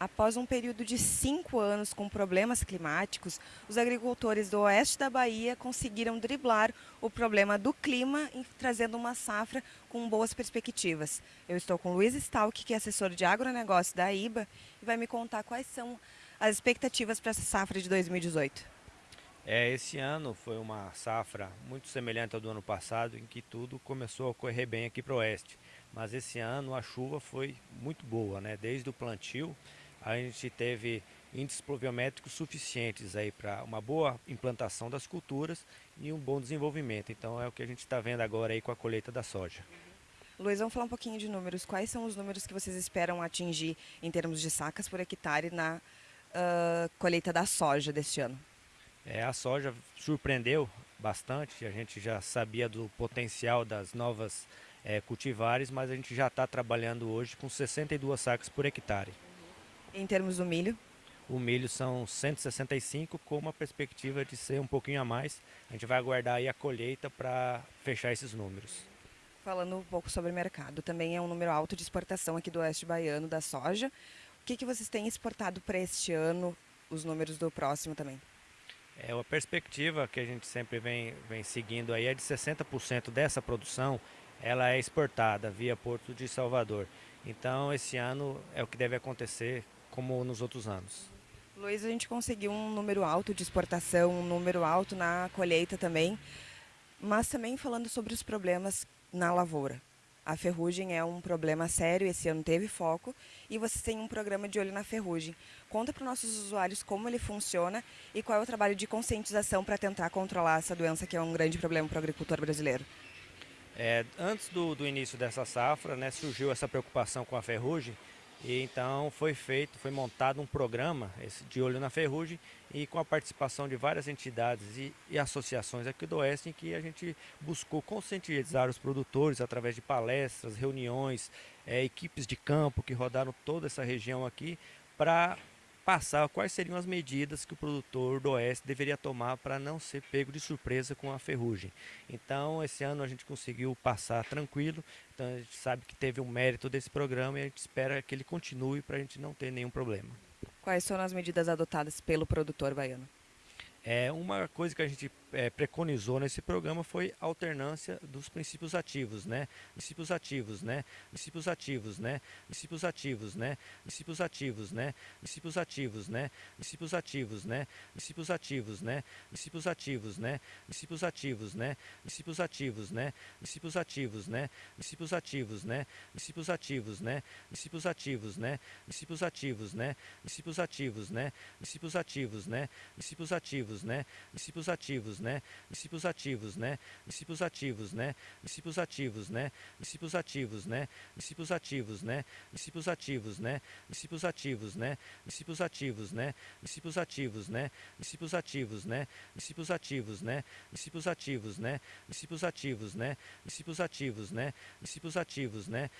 Após um período de cinco anos com problemas climáticos, os agricultores do oeste da Bahia conseguiram driblar o problema do clima, trazendo uma safra com boas perspectivas. Eu estou com Luiz Stalk, que é assessor de agronegócio da IBA, e vai me contar quais são as expectativas para essa safra de 2018. É, esse ano foi uma safra muito semelhante ao do ano passado, em que tudo começou a correr bem aqui para o oeste. Mas esse ano a chuva foi muito boa, né? Desde o plantio a gente teve índices pluviométricos suficientes aí para uma boa implantação das culturas e um bom desenvolvimento. Então é o que a gente está vendo agora aí com a colheita da soja. Luiz, vamos falar um pouquinho de números. Quais são os números que vocês esperam atingir em termos de sacas por hectare na uh, colheita da soja deste ano? É, a soja surpreendeu bastante, a gente já sabia do potencial das novas é, cultivares, mas a gente já está trabalhando hoje com 62 sacas por hectare. Em termos do milho? O milho são 165 com uma perspectiva de ser um pouquinho a mais. A gente vai aguardar aí a colheita para fechar esses números. Falando um pouco sobre o mercado, também é um número alto de exportação aqui do oeste baiano da soja. O que, que vocês têm exportado para este ano, os números do próximo também? É, a perspectiva que a gente sempre vem, vem seguindo aí é de 60% dessa produção ela é exportada via Porto de Salvador. Então esse ano é o que deve acontecer como nos outros anos. Luiz, a gente conseguiu um número alto de exportação, um número alto na colheita também, mas também falando sobre os problemas na lavoura. A ferrugem é um problema sério, esse ano teve foco e vocês têm um programa de olho na ferrugem. Conta para os nossos usuários como ele funciona e qual é o trabalho de conscientização para tentar controlar essa doença que é um grande problema para o agricultor brasileiro. É, antes do, do, início dessa safra, né, surgiu essa preocupação com a ferrugem e então foi feito, foi montado um programa esse, de olho na ferrugem e com a participação de várias entidades e, e, associações aqui do Oeste em que a gente buscou conscientizar os produtores através de palestras, reuniões, é, equipes de campo que rodaram toda essa região aqui para passar quais seriam as medidas que o produtor do Oeste deveria tomar para não ser pego de surpresa com a ferrugem. Então, esse ano a gente conseguiu passar tranquilo, então a gente sabe que teve um mérito desse programa e a gente espera que ele continue para a gente não ter nenhum problema. Quais foram as medidas adotadas pelo produtor baiano? É, uma coisa que a gente é, preconizou nesse programa foi a alternância dos princípios ativos, né? Princípios ativos, né? Princípios ativos, né? Princípios ativos, né? Princípios ativos, né? Princípios ativos, né? Princípios ativos, né? Princípios ativos, né? Princípios ativos, né? Princípios ativos, né? Princípios ativos, né? Princípios ativos, né? Princípios ativos, né? Princípios ativos, né? Princípios ativos, né? Princípios ativos, né? Princípios ativos, né? Princípios ativos, né? Princípios ativos, né? Princípios ativos, né? Princípios ativos, né? Princípios ativos, né? Princípios ativos, né? Princípios ativos, né? Princípios ativos, né? Princípios ativos, né? Princípios ativos, né? Princípios ativos, né? Princípios ativos, né? Princípios ativos, né? Princípios ativos, né? Princípios ativos, né? Princípios ativos, né? Princípios ativos, né? Princípios ativos, né?